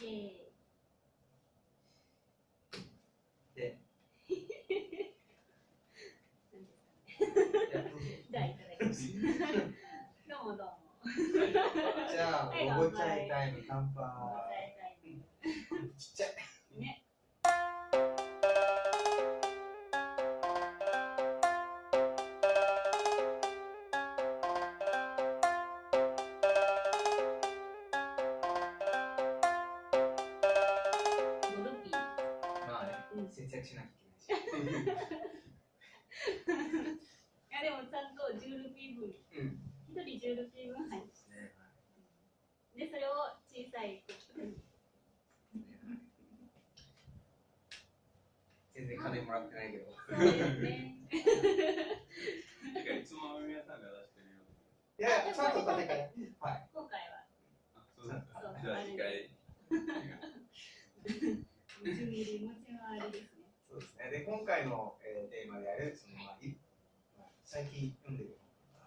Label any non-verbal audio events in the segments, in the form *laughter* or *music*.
で、じゃあいただきます。どうもどうも。じゃあ、はいおごちゃいタイム乾杯。ちっちゃい。いやいや、ちゃんと金かい。はい。今回はあそうですかそうじゃあ次回持ち回りですね。そうですね。で、今回の、えーテーマである、その、まあ、いまあ最近読んでる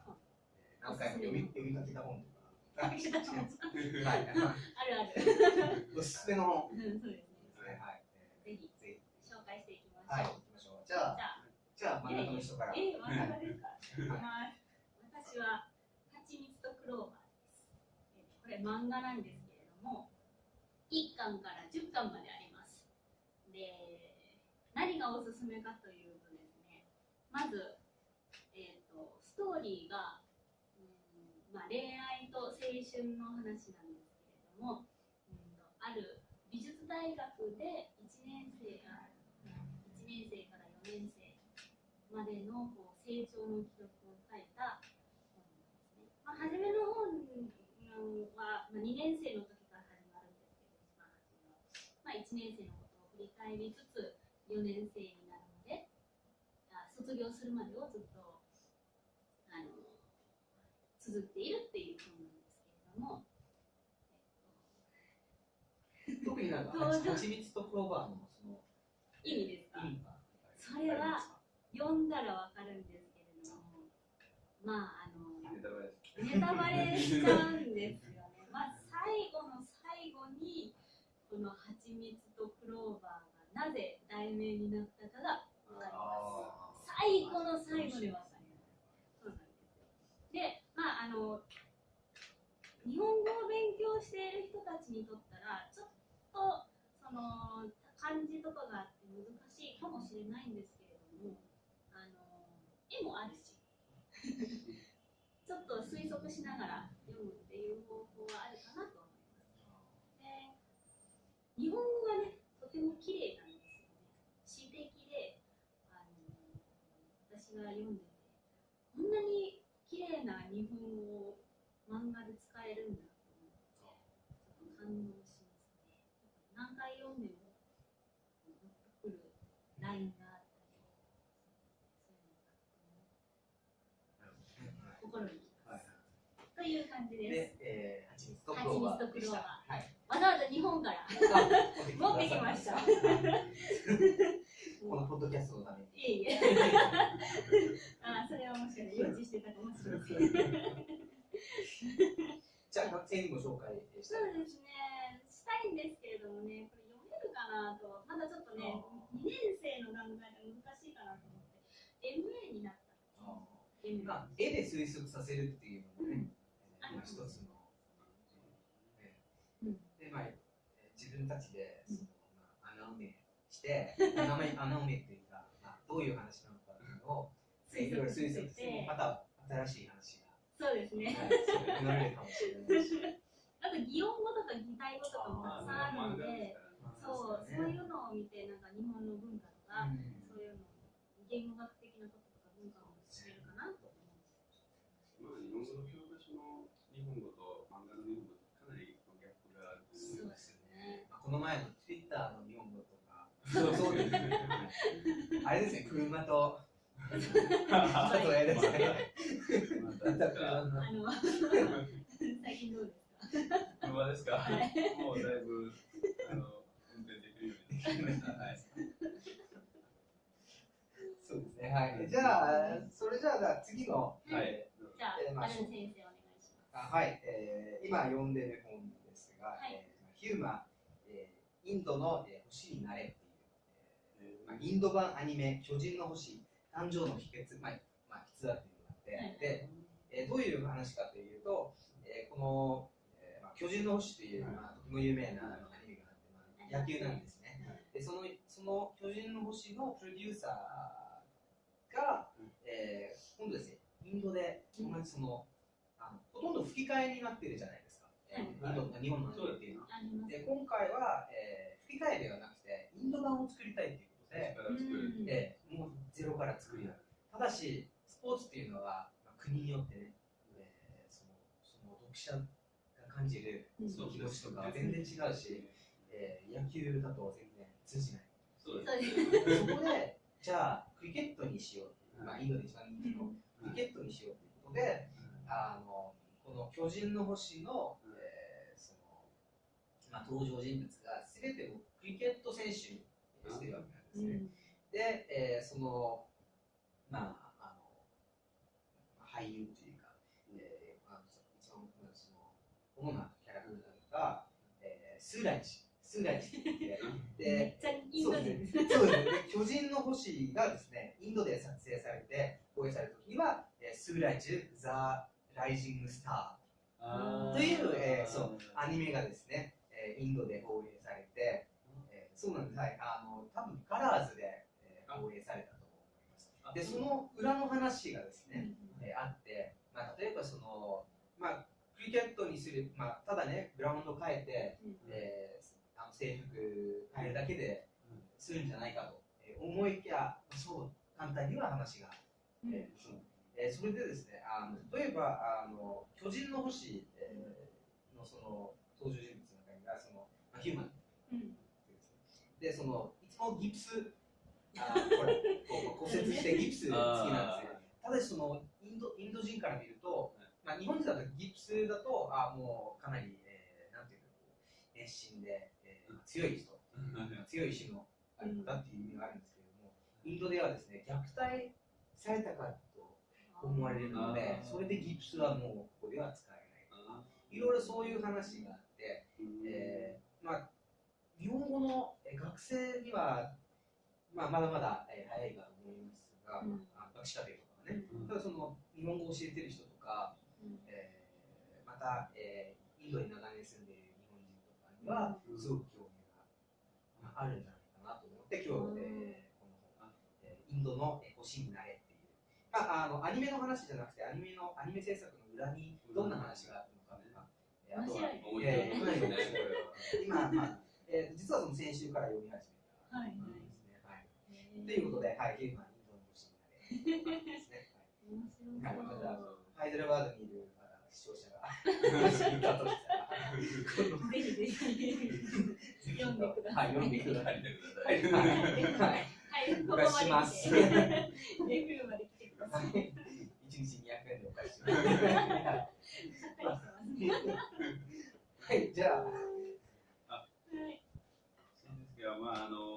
本とか、えー何回も読み読みかけた本とか、はい。あるある。*laughs* おすすめの本うん、そうですね。はい。はい。えぜひーぜ紹介していきましょう。ひ。はい、行きましょう。じゃあ、じゃあ、じゃあ、真ん中の人から。え、真ん中ですか？まあ私は、ローバーです。これ漫画なんですけれども、1巻から10巻まであります。で、何がおすすめかというとですね、まず、えっ、と、ストーリーが、うんまあ、恋愛と青春の話なんですけれども、うんある美術大学で1年生が1年生から4年生までのこう成長の記録を書いた。まあ、初めの本は、まあ、2年生の時から始まるんですけど、一番初めは。まあ、1年生のことを振り返りつつ、4年生になるまで、あ卒業するまでをずっとあの続っているっていう本なんですけれども、*laughs* 特になんか、蜂蜜とクローバーの、その、意味ですか？それは読んだらわかるんですけれども、まあ、あの、ネタバレしちゃうんですよね。まあ、最後の最後に、この蜂蜜とクローバーがなぜ題名になったかがわかります。最後の最後でわかります。そうなんです。で、まあ、あの、日本語を勉強している人たちにとったら、ちょっと、その、漢字とかがあって難しいかもしれないんですけれども、あの、絵もあるし、ちょっと推測しながら読むっていう方法はあるかなと思います。で、日本語がね、とても綺麗なんですよね。詩的で、あの、私が読んでて、こんなに綺麗な日本語を漫画で使えるんだと思って、ちょっと感動しますね。何回読んでも、グッとくるラインがあったり、そういうのが心にきます。という感じです。で、えー、蜂蜜とクローバーでした。はい。わざわざ日本からあ持ってきました。このポッドキャストのために。いえいえ。あ、それはもしかして予知してたかもしれません。じゃあ、学生にも紹介したい。そうですね。したいんですけれどもね、これ読めるかなと、まだちょっとね、2年生の段階で難しいかなと思って、MA になったの。MA まあ、絵で推測させるっていうのもね、えーうんまあ一つの、で、まあ、えー自分たちで、そのまあ、穴埋めして、*laughs* 穴埋め穴埋めっていうか、まあ、どういう話なのかっていうのを、いろいろ推測して、また新しい話が、そうですね。生まれるかもしれないし。*laughs* あと、擬音語とか擬態語とかもたくさんあるので、まあそう、そういうのを見て、なんか日本の文化とか、うん。そういうの、言語学的なこととか文化も知れるかなと思うんまあ日本語の教科書の日本語と漫画の日本語とかなりギャップがあるとそう思うですよね。まあ、この前の Twitter の日本語とか、そうそうですね。あれですね、車と、ですね。あの、最近どうですか？車ですか、はいもうだいぶあの運転できるようになりました。はい。そうですね。はい。じゃあ、それじゃあ、じゃあ次の、うんはい。じゃあ、えーまあアルン先生お願いします。あはい、えー今読んでる本ですが、はいえーヒューマインドの、えー星になれっていう、えーまあ、インド版アニメ巨人の星誕生の秘訣、まあまあ、筆話っていうのがあって、はい。で、えーどういう話かというと、えーこの、えーまあ、巨人の星という、まあ、とても有名なアニメがあって、まあ、野球なんですね。でそのその巨人の星のプロデューサーが、えー今度ですね、インドで同じその、あのほとんど吹き替えになってるじゃないですか、えーはいインド日本のっていうのは。で今回は、えー吹き替えではなくて、インド版を作りたいということで、から作る。うんえーもうゼロから作りたい。ただし、スポーツっていうのは、まあ、国によってね、えーそのその読者が感じるうん気持ちとか全然違うし、えー野球だと全然通じない。そうです。そこで、じゃあ、クリケットにしようまあ、インドで一番人気のクリケットにしようということで、あのこの巨人の星のまあ、登場人物が全てをクリケット選手にしてるわけなんですね。で、えーその、まあ、あの、まあ俳優というか、えーまあ、一番その主なキャラクターが、えースーライチ、スーライチって言って、めでっ、ちゃインド人。ですね。そうですね。で巨人の星がですね、インドで撮影されて、放映された時には、えースーライチ、ザ・ライジング・スタあー。という、えーそう、アニメがですね、えーインドで放映されて、えーそうなんです。はい。あの、多分カラーズで、えー放映されたと思います。で、その裏の話がですね、えーあって、まあ、例えばその、まあ、クリケットにする、まあ、ただね、グラウンド変えて、えーあの制服変えるだけでするんじゃないかと、えー思いきや、そう簡単には話が、えーそうえーそれでですね、あの例えばあの巨人の星、えーのその登場人物の中にはその、まあ、ヒューマンでそのいつもギプス。あーこれこう *laughs* 骨折してギプス好きなんですよ。ただしそのインドインド人から見ると、まあ、日本人だとギプスだとあもうかなり、えーなんていうか熱心で、えー強い人、強い意志のある方っていう意味があるんですけれども、インドではですね虐待されたかと思われるのでそれでギプスはもうここでは使えない。いろいろそういう話があって、えーまあ、日本語のえー学生には、まあ、まだまだ、えー早いかと思いますが、うん。まあ、学士課程とかね、ただその日本語を教えてる人とか、えーまた、えーインドに長年住んでいる日本人とかには、すごく興味が、まあ、あるんじゃないかなと思って今日、えーこの本、えーインドのえー星になれっていう、まあ、あのアニメの話じゃなくてアニメのアニメ制作の裏にどんな話があるのかとか、えーあとは面白いえ *laughs* 今、まあえー実はその先週から読み始めた。はい。はい、ということで、はい、ヒューマンインドの星になれですね。はい、またそうハイデラバードにいるあ視聴者がもしいたとしたら、このぜひぜひ読んでください。はい、読んでください。はいはい、お貸しします。レビューまで来てください。一日200円でお返しします。ははいい、じゃあ、はい。そうですが、まああの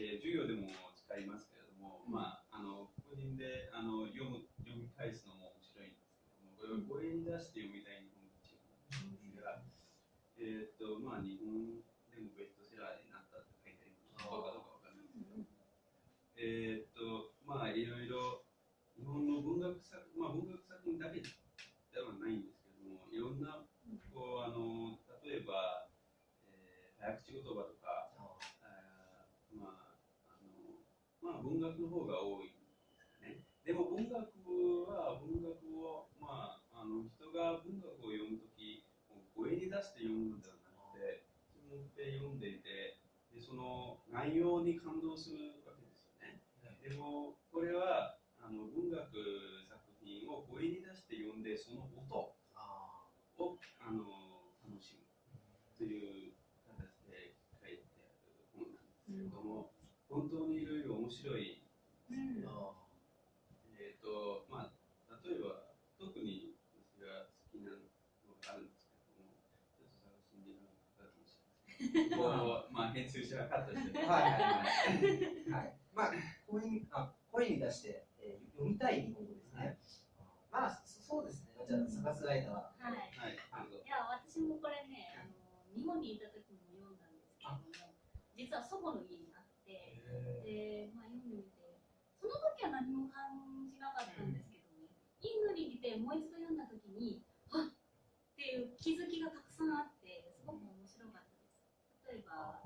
えー授業でも使いますけれども、まああの個人であの読む読み返すのも面白いんですけども、これを声に出して読みたい日本語チームなんですが、えーっとまあ日本でもベストセラーになったって書いてあります。どうかどうかわかん。ないですけど、えーっとまあいろいろ日本の文学作まあ文学作品だけではないんですけども、いろんなこうあの例えば、えー早口言葉とか、あーまああのまあ文学の方が多いね。でも文学は文学をまああの人が文学を読むとき声に出して読むのではなくて、自分で読んでいてでその内容に感動するわけですよね。でもこれはあの文学作品を声に出して読んでその音をあの楽しむという形で書いてある本なんですけれども、本当面白い、うんえーとまあ、例えば特に私が好きなのがあるんですけれども、ちょっと探しに時間がかもしれません。*laughs* こうまあ、編集者がカットして、はいはいはい。まあ、声にあ声に出して、えー読みたい日本語ですね。まあ、そそうですね。じゃあ、探す間は。はい。はい、いや、私もこれね、あの日本にいた時も読んだんですけど、実は祖母の家にで、まあ、読んでみて、その時は何も感じなかったんですけどね、インドに来てもう一度読んだ時に、あっっていう気づきがたくさんあって、すごく面白かったです。例えば、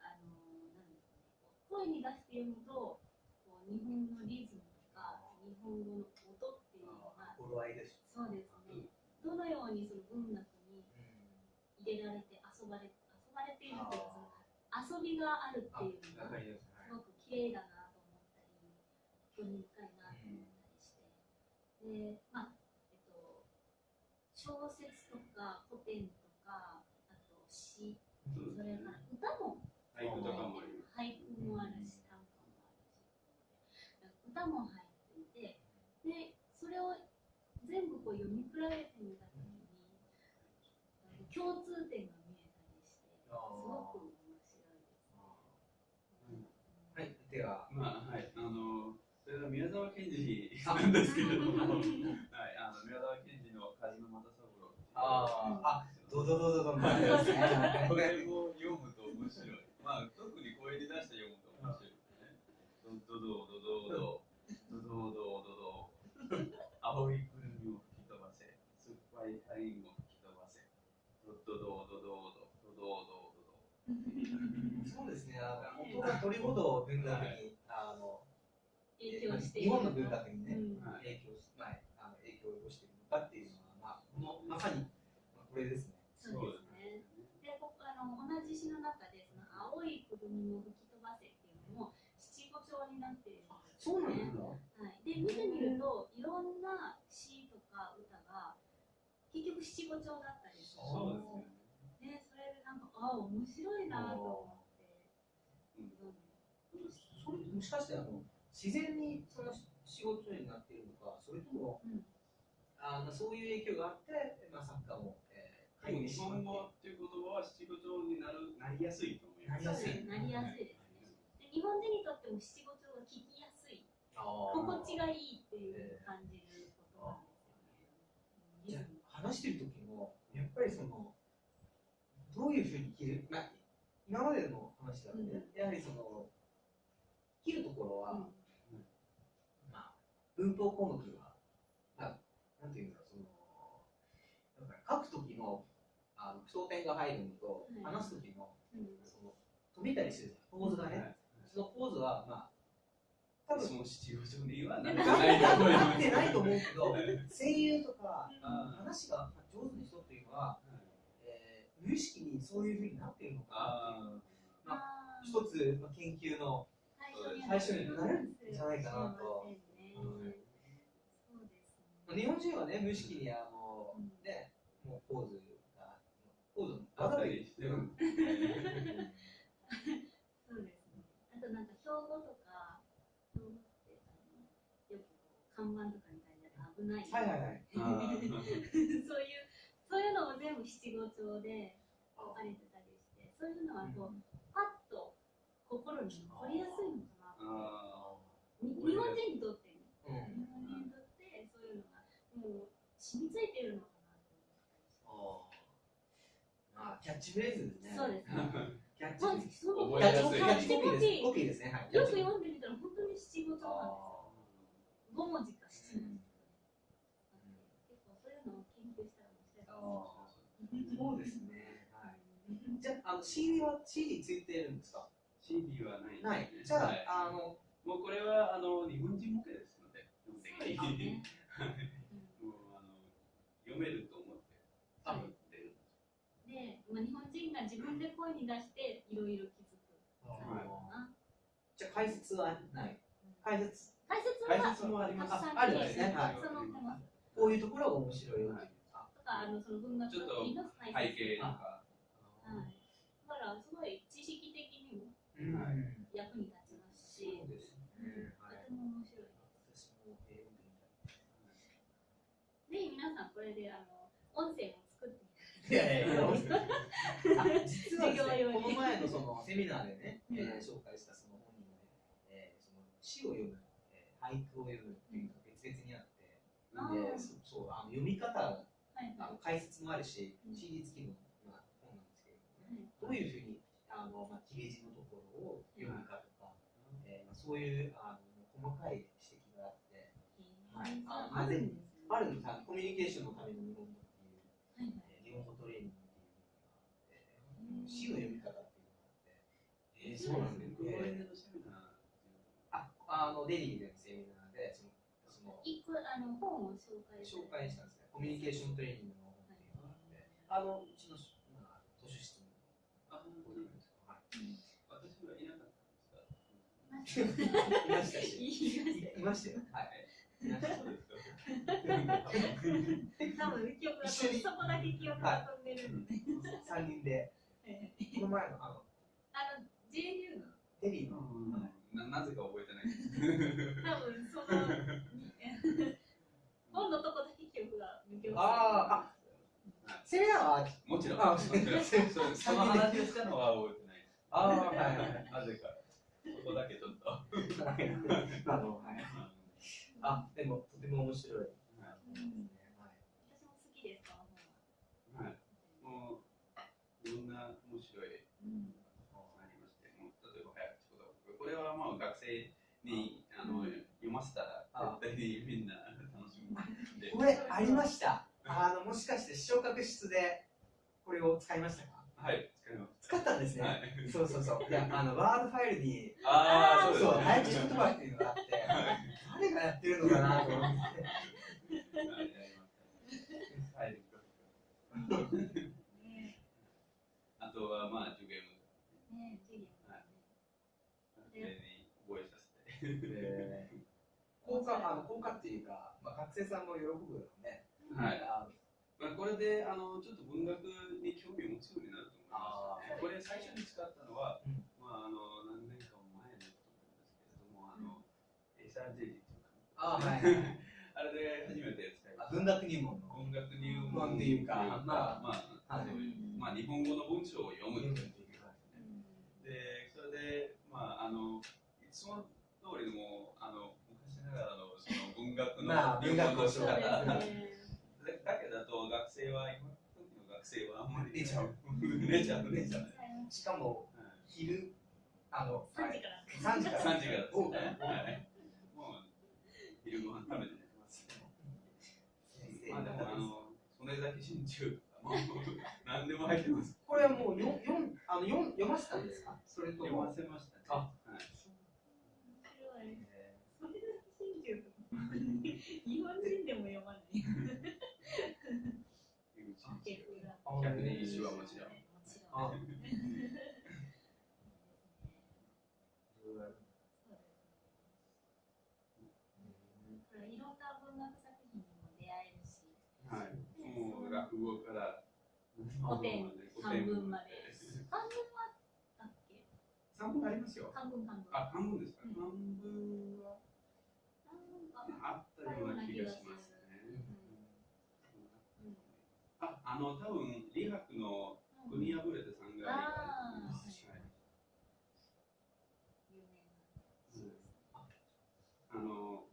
あの、なんですかね、声に出して読むと、こう日本のリズムとか、日本語の音っていうのが、そうです。ね、どのようにその文学に入れられて遊ばれ遊ばれているというか遊びがあるってあいうのが綺麗だなと思ったり興味深いなと思ったりしてでまあえっと小説とか古典とかあと詩それから歌も俳句とかもあります。俳句もあるし短歌もあるし歌も入っていてでそれを全部こう読み比べてみたときにあの共通点が見えたりしてすごく面白いです。はいでは。まあ、はい、あの、それは宮沢賢治なんですけれども、*laughs* はい、あの、宮沢賢治の梶野又三郎。あー。あドどドドドドンってありますねこれを読むと面白い。まあ、特に声に出して読むと面白いですね。ドドドドドドドドドドド青いそうですねあの音がどれほど文学にあの影響してい日る本の文学にね影響し、まあ、あの影響を及ぼしているのかっていうのは、まあ、このまさに、まあ、これですね。そうですね。で、こあの同じ詩の中で、その青いくるみを吹き飛ばせっていうのも七五調になっているんですそう。なんですか。はい。で、見てみると、いろんな詩とか歌が結局七五調だったりする。そうですよね。ね、それでなんか、あ、面白いなと思それもしかしてあの自然にその仕事になっているのか、それとも、うんあのそういう影響があって、まあ、作家も、えー、日本語っていう言葉は七五調になるなりやすいと思います。なりやすいなりやすいですね。で日本人にとっても七五調が聞きやすい、あ心地がいいっていう感じることなんですよね。じゃあ話してる時もやっぱりそのどういうふうに切る、まあ、今までの話だとね、やはりその切るところは、うん。まあ、文法項目は、まあ、なんていうんだろう、その、だから書くときの、あの、句読点が入るのと、はい話すときの、うん。その、止めたりするポーズがね。そのポーズは、まあ、多分、その七五調にはなないと。なってないと思うけど、声優とか、あ話が上手な人っていうのは、えー無意識にそういうふうになっているのかなっていうああー。一つ、まあ、研究の最初になるんじゃないかなと。日本人はね、無意識にあの、うんね、もうポーズが、ポーズあ、あったりしてる。そうですね。あとなんか標語とか、標語ってあのよくこう看板とかに書いてある危ない。はいはいはい。そういうそういうのも全部七五調で書かれてたりして、そういうのはこう、パッと心に残りやすいのかな日本人にとってね、うん日本人にとってそういうのがもう染みついてるのかなと思ったあ、キャッチフレーズですね。そうですね。*laughs* キャッチまあ、フレーズ。すいキャッチコピーです。ね。はい。よく読んでみたら本当に七五調なんですよ。あ五文字か七文字結構そういうのを研究したら面白いかあもー *laughs* そうですね。はい。じゃあ、あの CD は CD ついてるんですか？CD はないねない。じゃはいあ、あの、もうこれはあの日本人向けですので。もうあの読めると思ってあ作ってる。で、まあ、日本人が自分で声に出していろいろ気づくじゃあ解説はない。解説、解説は解説もありますああるんですねはいたくさん載ってます。こういうところが面白いよっていう。あとか、あのその文学ちょっと作品の解背説景とか。はい。だから、すごい知識的役に立ちますし、とても面白い。です。ぜひ皆さん、これであの音声も作っていやい。やい。*laughs* 実はね、用に。この前のそのセミナーでね、うん。えー紹介したその本人のね、えーその詩を読む、えー俳句を読むっていうのが別々にあって、あでーそそうあの読み方、はい。あの解説もあるしう、ん。CD 付きの、まあ、本なんですけれどもね、はい。どういうふうにあの、まあ、切れ字のところそういうあの細かい指摘があって、はいあああるんですねあるんですあのコミュニケーションのための日本語っていう、はい日本語トレーニングっていうのがあって、詩の読み方っていうのがあって、えー、そうなんですね。あ、あのデリーでのセミナーでそのその一個あの本を紹介紹介したんですね。コミュニケーショントレーニングの本っていうのがあって、あのうちのまあ図書室にあ、こういうのですか。はい。私はいなかったんですかいましたし、言いましたよいましたよ。はい。たそうですか多分記憶が一緒にそこだけ記憶が飛んでるので、三人でこの前のあのあの JU のデリーのななぜか覚えてないです。多分その本のとこだけ記憶が抜け落ちてるああセミナーはもちろん。あもちろんその話をしたのは覚えてない。ああはいはい。なぜか。そこだけちょっと。あのはい。あでもとても面白い。私も好きですははい。もう、いろんな面白い？うんありまして、もう例えば早口言葉。これはまあ学生にあの読ませたらあ絶対にみんな楽しむんで。これありました？あのもしかして昇格室でこれを使いましたか？はい、使ったんですね。はい。そうそうそう。いやあのワードファイルにああ、そうそうね。早口言葉っていうのがあって、誰がやってるのかなと思って。あとはまあ授業ね授業はいに覚えさせて。えー効果あの効果っていうか、まあ学生さんも喜ぶよね。はい。まあ、これであのちょっと文学に興味を持つようになるとこれ最初に使ったのは、うんまああの何年か前のことなんですけれども、あの、エサージェリーというか、あはい。*laughs* あれで初めて使いました。あ文学入門の。文学入門門っていうかまあ、ままあ、はいまあ日本語の文章を読むっていうか。で、それで、まあ、あの、いつも通りの、あの、昔ながらの、その文学のまあ文学を仕方そうですだねけだと、学生は、今生はあんまり寝ちゃう。寝ちゃう、寝ちゃう。しかも昼あの3時から三時から3時からですおね。はいもう、昼ご飯食べて寝ます。*laughs* まあでも、あの、それだけ真鍮何でも入ってます。これはもうよよんあのよん読ませたんですか？それと読もませましたね。あはい *laughs* 日本人でも読まない *laughs* 百年一首はもちろん。いろんな文学作品にも出会えるしはい。もう落語から古典漢文まで漢文はあったっけ？三文ありますよ。漢文漢文あ、漢文ですか。うん漢文は漢文かあったような気がしますね。あ、あの多分李白の国破れて三があー。はいあの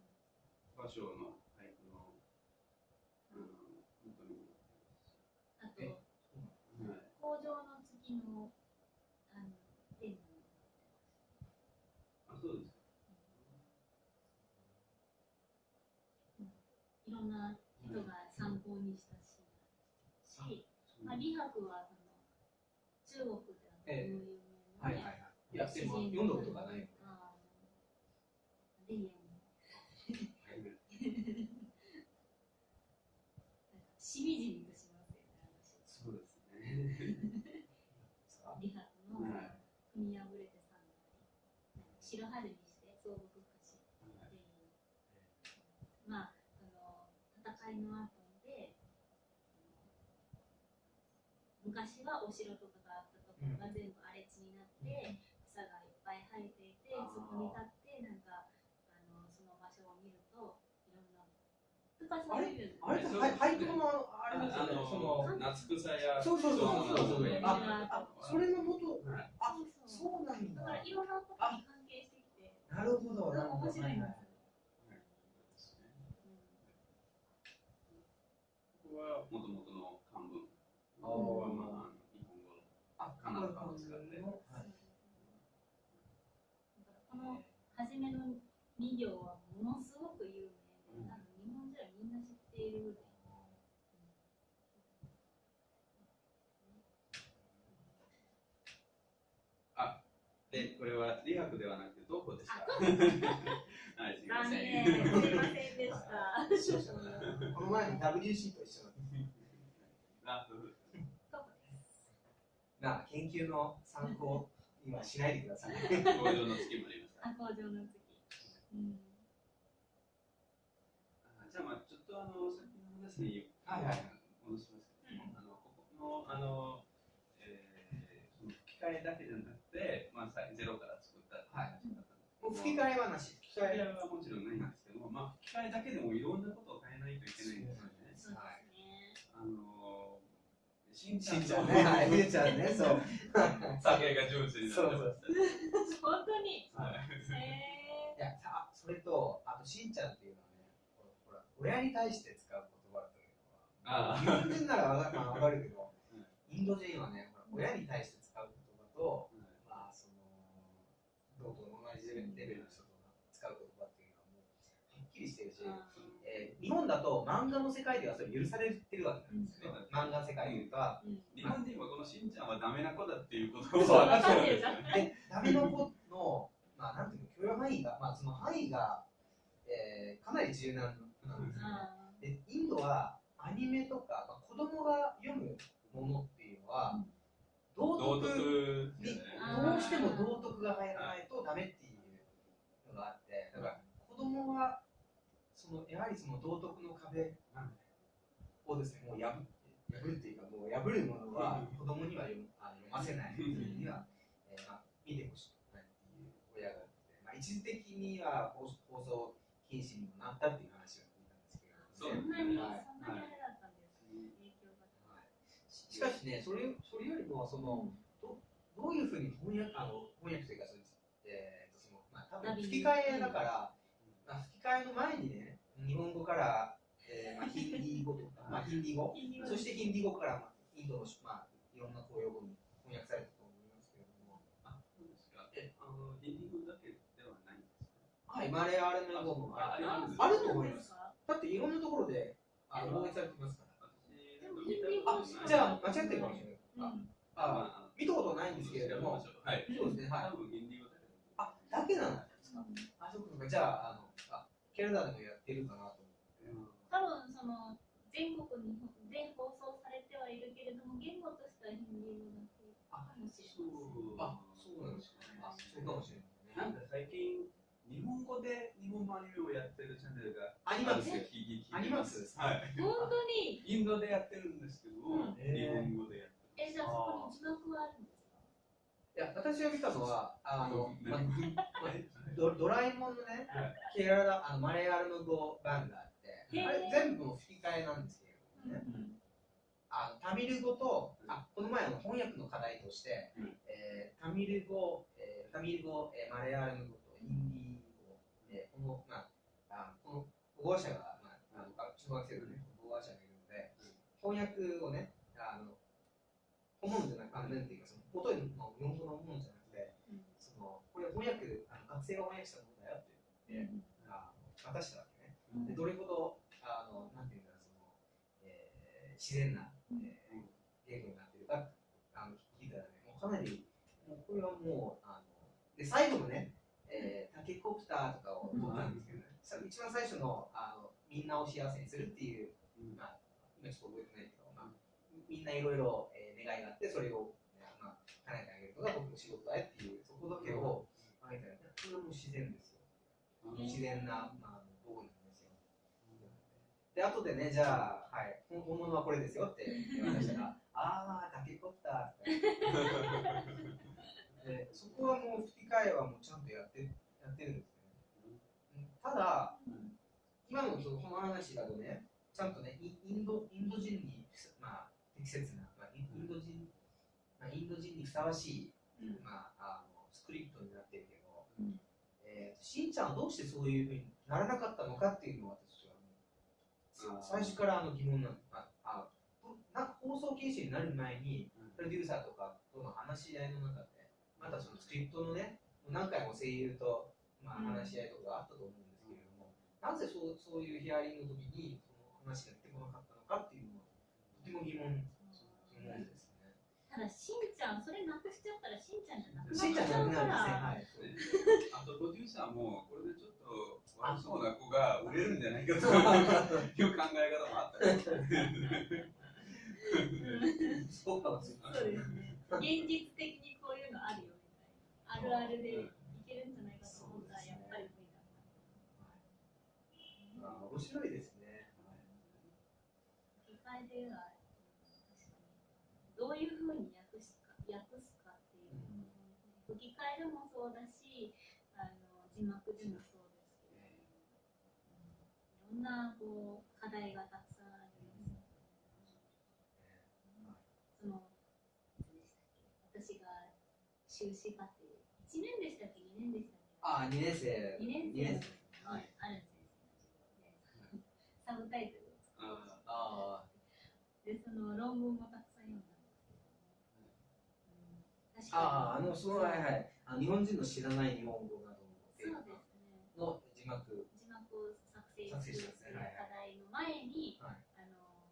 芭蕉の俳句のあの本当に。あとえはい。工場の月のあのテーマにあ、そうですか。いろんな人が参考にしたし、し、まあ、李白はその中国ではええ有名なねはいはいはい。いやでも読んだことがないぜひ読んでしみじみとしますよね。私そうですね。李白のはい。組み破れて三代白春にして総北歌詞っていうまあその戦いの後で昔はお城とかがあったところが全部荒れ地になって草がいっぱい生えていてそこに立ってなんかあのその場所を見るといろんな深さを見るあれ？ってはい俳句のあれですよね。その夏草やそうそうそう。そうそうそう。ああそれの元？はい。あそうそう。なんだ。だから。いろんなことに関係してきてなるほどなるほど。面白いんですよここはもともとの漢文。あーここはまあ日本語。この初じめの2行はものすごく有名うんで、多分日本人はみんな知ってい。るぐらい。で、これは理学ではなくてどこですか？あ *laughs* はい、すみま残せ念、ん。すいませんでした。*laughs* *laughs* この前に WC と一緒だった。あそうですどこですまあ研究の参考にはしないでください。工場の月もありました。あ、工場の次。うん。あじゃあ、まあ、ちょっとあの、さっきの話にはいはい戻しますけども、あの、ここの、あの、えー、その吹き替えだけじゃなくて、まあ、さゼロから作ったって話だったんですけどもう吹き替え話、吹き吹き替え。はもちろんないんですけども、まあ、吹き替えだけでもいろんなことを変えないといけないんですよね。そうですね。あのー、しんちゃんね、はい、ふーちゃんね、そう。酒が上手になってました。本当に？はい。へい。や、さそれと、あとしんちゃんっていうのはね、ほら、親に対して使う言葉というのは、あ日本人ならわかかるけどうん、インド人はね、ほら親に対して使う言葉と、まあ、その、同等の同じレベルの人と使う言葉っていうのはもう、はっきりしてるし、日本だと漫画の世界ではそれ許されてるわけなんですよね。漫画の世界でいうと、うん。日本人はこのしんちゃんはダメな子だっていうことを分かってるんですよね。で、ダメの子の、まあ、なんていうの、許容範囲が、まあ、その範囲が、えーかなり柔軟なんですよね。あで、インドはアニメとか、まあ、子供が読むものっていうのは、道道徳徳に、あーどうしても道徳が入らないとダメっていうのがあって、だから子供は、そのやはりその道徳の壁をですね、もう破って、破るっていうか、もう破るものは子供には読むあの読ませない、には、えーまあ、見てほしくないっていう親がまあ、一時的には放放送禁止にもなったっていう話を聞いたんですけど、そんなに、はいそんなにあれだったんですね。影響が。ししかしね、それそれよりもその、どどういうふうに翻訳あの翻訳というかそえー、とそのまあ、多分吹き替えだから、まあ、吹き替えの前にね、日本語から、えーまあ、ヒンディー語とか、*laughs* まあ、ヒンディー語、そしてヒンディー語から、まあ、インドの、まあ、いろんな公用語に翻訳されたと思いますけれども、あ、そうですか。え、あの、インディゴだけではないんですか？はい、マレーアルメ語もあるあると思いますだっていろんなところであの翻訳されてますから。あじゃあ、間違ってるかもしれない。うん。ああ見たことないんですけれども、はい。そうですね、はい。多分インディゴだけあ、だけなんですか？あ、そうか。じゃあ、あの、あ、ケルダでもやってるかなと思って。多分その全国にで放送されてはいるけれども言語としてはヒンディー語だけかあ、そうなんですか。あ、そうかもしれなね。ないんか最近、日本語で日本のアニメをやってるチャンネルがあるんですよ聞い聞いてアニマックスです？かはい。本当に？インドでやってるんですけど、うん日本語でやってる。えじゃあそこに字幕はあるんですか？いや、私が見たのは、あの、まあはいドドラえもんのね、ケララ、あのマレーアルム語版があって、あれ全部吹き替えなんですけれどもね。うんあのタミル語と、あこの前の翻訳の課題として、うん。えータミル語、えータミル語、えーマレーアルム語とヒンディー語、えーこの、まあ、あこの語話者が、まあ、あの中学生のね、語話者がいるので、翻訳をね、あの、本物じゃなくて、あのなんていうか、その音の日本語のものじゃなくて、そのこれ翻訳、あの学生が翻訳したものだよって言って、あの渡したわけね。でどれほど、あの、なんていうんだろう、その、えー自然な、えー言語になってるか、あの、聞いたらね、もうかなり、もうこれはもう、あの、で、最後のね、えータケコプターとかを撮ったんですけどね、さ一番最初の、あの、みんなを幸せにするっていう、うん。まあ、今ちょっと覚えてないけど、まあ、みんないろいろえー願いがあって、それを、叶えてあげるのが僕の仕事だよっていう、そこだけを考えたら、これはもう自然ですよ。自然な、まあ、道具なんですよ。で、後でね、じゃあ、はい、本本物はこれですよって言われましたら、*laughs* あー、タケコプターってで、そこはもう吹き替えはもうちゃんとやってやってるんですね。うんただ、今のそのこの話だとね、ちゃんとね、イインドインド人に、まあ、適切な、まあ、インド人、ド人にふさわしい、うん。まあ、あのスクリプトになってるけど、うん。えーしんちゃんはどうしてそういうふうにならなかったのかっていうのは私は最初からあの疑問なんああなんか放送禁止になる前にプロデューサーとかとの話し合いの中でまたそのスクリプトのね何回も声優とまあ、話し合いとかがあったと思うんですけれども、なぜそうそういうヒアリングの時にその話が出てこなかったのかっていうのはとても疑問。疑問ですね。ただしんちゃんそれなくしちゃったらしんちゃんじゃなくなっしんちゃうから。あと、プロデューサーも、これでちょっと悪そうな子が売れるんじゃないかという考え方もあったりうんそうかもしれない。そうですね現実的にこういうのあるよみたいなあるあるでいけるんじゃないかと思ったらやっぱり無理だったあ面白いですね。吹き替えではういうふうに訳すか訳すかっていうのも、吹き替えでもそうだしあの字幕でもそうですけどいろんなこう課題がたくさんありますその私が修士課程1年でしたっけ？2年でしたっけあ、二年生。2年二年生。生。はい。ある先生でサブタイトル。を作ってあでその論文もたくさん読んだんですけども、うん、確あ、ああ、あの、その、はいいはい。あ日本人の知らない日本語などのそうですねの字幕。字幕を作成する課題の前に、はいあの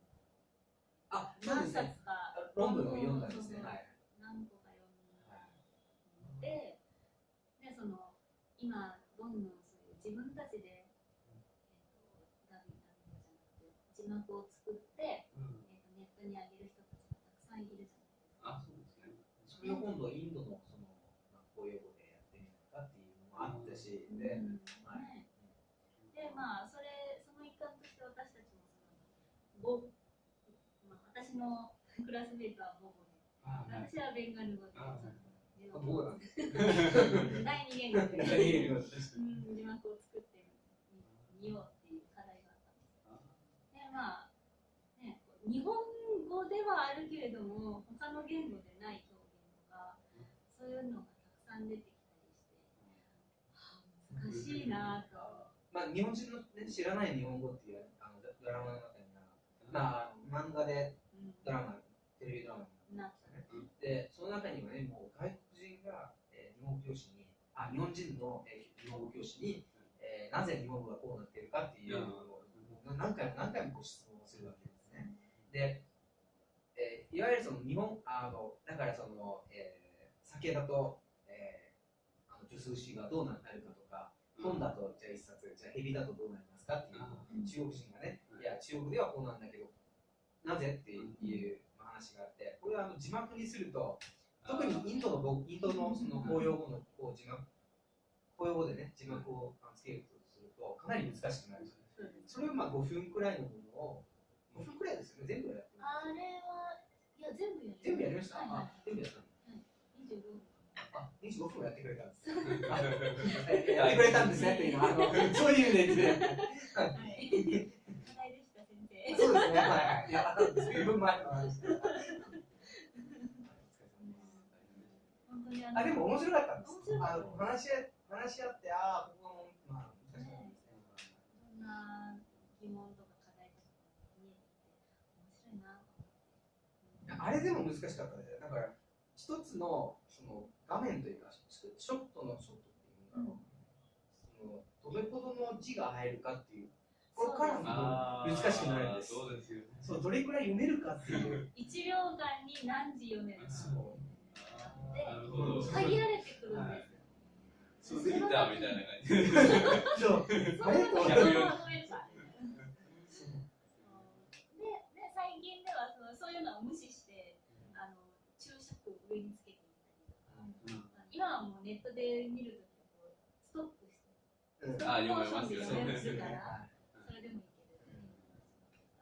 あ、何。冊か論文を読んだんですね。はい。何個か読んで、でその今どんどんそういう自分たちで、えー、とダビダビじゃなくて字幕を作って、えー、とネットに上げる人たちがたくさんいるじゃないですか。あ、そうですね。それを今度インドのその学校用語でやってみないかっていうのもあったし、で、うんはいでまあそれその一環として私たちもそのボ、まあ、私のクラスメートはボボで私はベンガル語であ字あ幕を僕なんです。第二言語で第二言語うん字幕を作ってみようっていう課題があったんですでまあね日本語ではあるけれども他の言語でないそういうのがたくさん出てきたりして、はあ、難しいなと。まあ、日本人の、ね、知らない日本語っていうあのドドラマの中には、まあ、漫画でうんドラマ、テレビドラマにななったねで、その中にはね、もう外国人が、えー日本語教師に、あ、日本人の、えー日本語教師に、えーなぜ日本語がこうなっているかっていうのを、な何回も何回もご質問をするわけですね。で、えーいわゆるその日本、あの、だからその、えー酒だと、えーあの、数詞がどうなるかとか、本だと、じゃあ一冊、じゃあ蛇だとどうなりますかっていう中国人がね、いや、中国ではこうなんだけど、なぜっていう話があって、これはあの字幕にすると、特にインドの語インドのその公用語のこう字幕、公用語でね、字幕をあのつけるとすると、かなり難しくなる。それをまあ5分くらいのものを、5分くらいですよね、全部やってあれはいや全部やり全部やりました、はいはいあ、全部やったの25分あ、25分もやってくれたんです。あやってくれたんですねっていうのは、あの *laughs* そういう意味で。はい課題でした先生そうですね、はいはい。いや、随分前の話であでも面白かったんです。あの話し話し合って、ああ、ここも、まあ、難しかったですね。いろんな疑問とか課題とか面白いなあれでも難しかったね。だから、一つのその画面というか、ショットのショットっていうんだろう。そのどれほどの字が入るかっていう、ここからも難しくなるんです。そうですよね。そう、どれくらい読めるかっていう。1秒間に何字読めるか。限られてくるんですみたいな感じで。そう。そあれとのまま140まとめるかでで最近ではそのそういうのを無視つけていったりとか今はもうネットで見るときこうストップしてうんストップモーションであ読め読めますよるからはいそれでもいける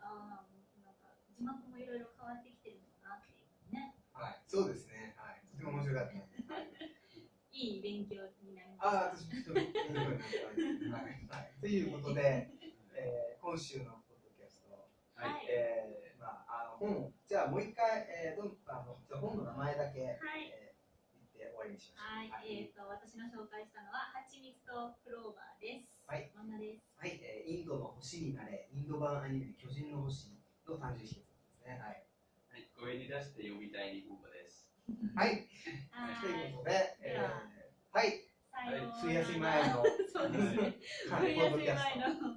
ああもうなんか字幕もいろいろ変わってきてるのかなっていうねはい、そうですね。はい。とても面白かった。いい勉強になりまああ、したんです。はい。はい。ということで、えー今週のポッドキャスト、たはいえーまあ、あの本、じゃあもう一回、えー、どんあのじゃあ本の名前だけ、はいえー言って終わりにしましょう。はい、えっ、と私の紹介したのは蜂蜜とクローバーです。はい、漫画です。はい、えーインドの星になれ、インド版アニメ、巨人の星の誕生秘訣ですね。はい。はい、声に出して読みたい日本語です。はい、はというい。ことで、えーはい。はい冬休みポッドキャスト